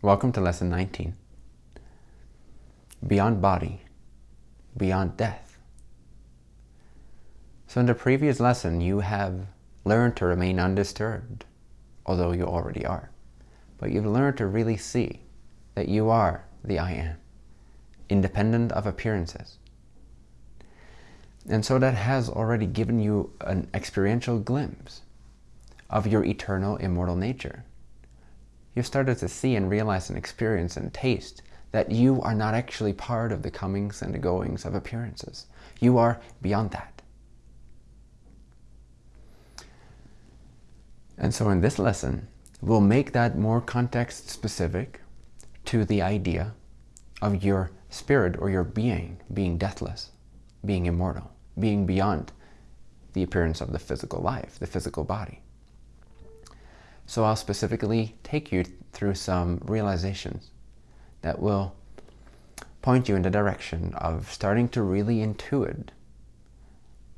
Welcome to Lesson 19. Beyond Body, Beyond Death. So in the previous lesson, you have learned to remain undisturbed, although you already are. But you've learned to really see that you are the I Am, independent of appearances. And so that has already given you an experiential glimpse of your eternal, immortal nature. You've started to see and realize and experience and taste that you are not actually part of the comings and the goings of appearances. You are beyond that. And so in this lesson, we'll make that more context specific to the idea of your spirit or your being being deathless, being immortal, being beyond the appearance of the physical life, the physical body. So I'll specifically take you through some realizations that will point you in the direction of starting to really intuit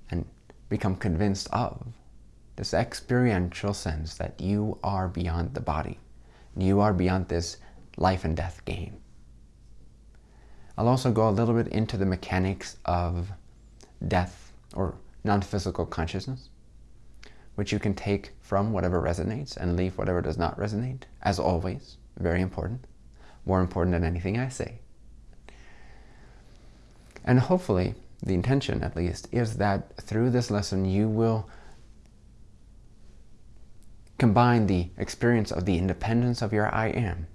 and become convinced of this experiential sense that you are beyond the body. You are beyond this life and death game. I'll also go a little bit into the mechanics of death or non-physical consciousness which you can take from whatever resonates and leave whatever does not resonate, as always, very important, more important than anything I say. And hopefully, the intention at least, is that through this lesson you will combine the experience of the independence of your I am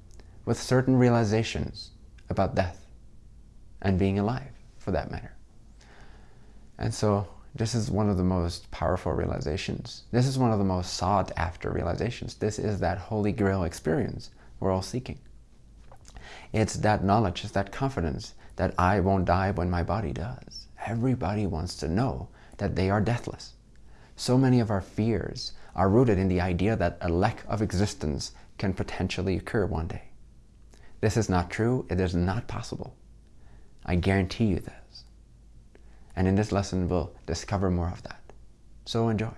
with certain realizations about death and being alive, for that matter. And so this is one of the most powerful realizations. This is one of the most sought after realizations. This is that holy grail experience we're all seeking. It's that knowledge, it's that confidence that I won't die when my body does. Everybody wants to know that they are deathless. So many of our fears are rooted in the idea that a lack of existence can potentially occur one day. This is not true. It is not possible. I guarantee you this. And in this lesson, we'll discover more of that. So enjoy.